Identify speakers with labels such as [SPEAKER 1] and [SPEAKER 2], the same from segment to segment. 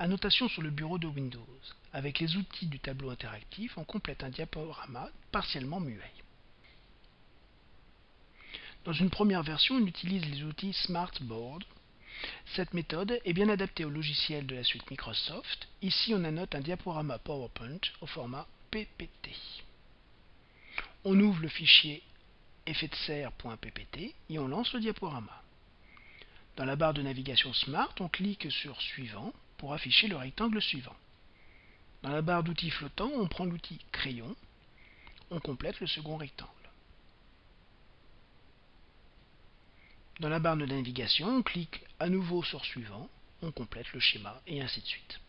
[SPEAKER 1] Annotation sur le bureau de Windows. Avec les outils du tableau interactif, on complète un diaporama partiellement muet. Dans une première version, on utilise les outils Smartboard. Cette méthode est bien adaptée au logiciel de la suite Microsoft. Ici, on annote un diaporama PowerPoint au format PPT. On ouvre le fichier effet de serre.ppt et on lance le diaporama. Dans la barre de navigation Smart, on clique sur Suivant pour afficher le rectangle suivant. Dans la barre d'outils flottants, on prend l'outil Crayon, on complète le second rectangle. Dans la barre de navigation, on clique à nouveau sur Suivant, on complète le schéma et ainsi de suite.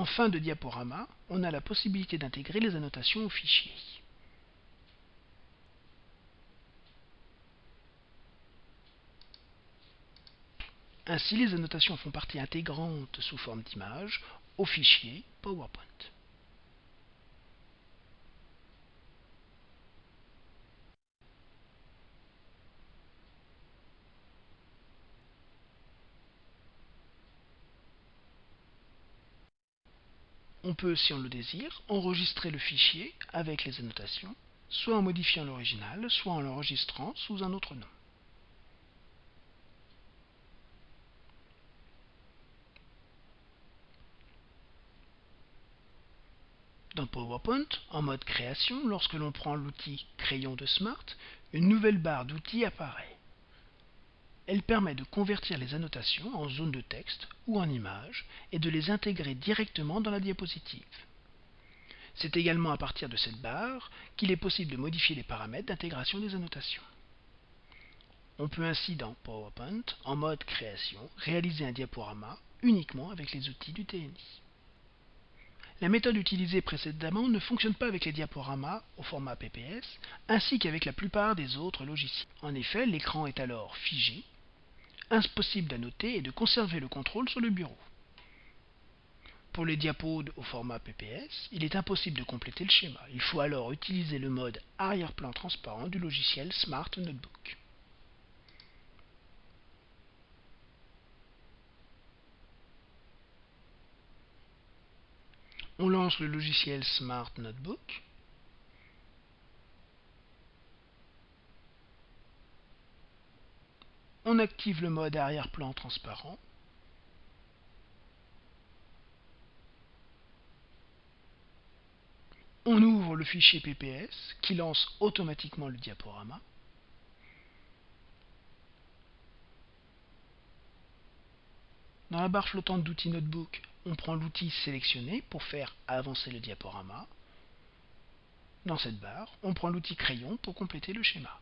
[SPEAKER 1] En fin de diaporama, on a la possibilité d'intégrer les annotations au fichier. Ainsi, les annotations font partie intégrante sous forme d'image au fichier PowerPoint. On peut, si on le désire, enregistrer le fichier avec les annotations, soit en modifiant l'original, soit en l'enregistrant sous un autre nom. Dans PowerPoint, en mode création, lorsque l'on prend l'outil Crayon de Smart, une nouvelle barre d'outils apparaît. Elle permet de convertir les annotations en zone de texte ou en images et de les intégrer directement dans la diapositive. C'est également à partir de cette barre qu'il est possible de modifier les paramètres d'intégration des annotations. On peut ainsi dans PowerPoint, en mode création, réaliser un diaporama uniquement avec les outils du TNI. La méthode utilisée précédemment ne fonctionne pas avec les diaporamas au format PPS, ainsi qu'avec la plupart des autres logiciels. En effet, l'écran est alors figé impossible d'annoter et de conserver le contrôle sur le bureau. Pour les diapos au format PPS, il est impossible de compléter le schéma. Il faut alors utiliser le mode arrière-plan transparent du logiciel Smart Notebook. On lance le logiciel Smart Notebook. On active le mode arrière-plan transparent. On ouvre le fichier PPS qui lance automatiquement le diaporama. Dans la barre flottante d'outils Notebook, on prend l'outil sélectionné pour faire avancer le diaporama. Dans cette barre, on prend l'outil crayon pour compléter le schéma.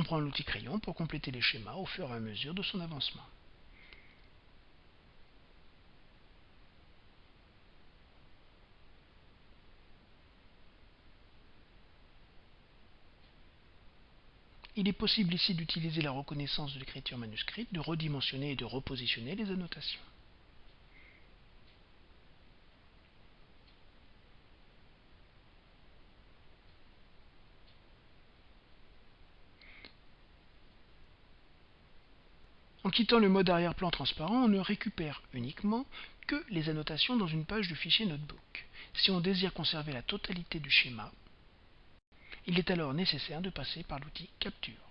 [SPEAKER 1] On prend l'outil crayon pour compléter les schémas au fur et à mesure de son avancement. Il est possible ici d'utiliser la reconnaissance de l'écriture manuscrite, de redimensionner et de repositionner les annotations. En quittant le mode arrière-plan transparent, on ne récupère uniquement que les annotations dans une page du fichier Notebook. Si on désire conserver la totalité du schéma, il est alors nécessaire de passer par l'outil Capture.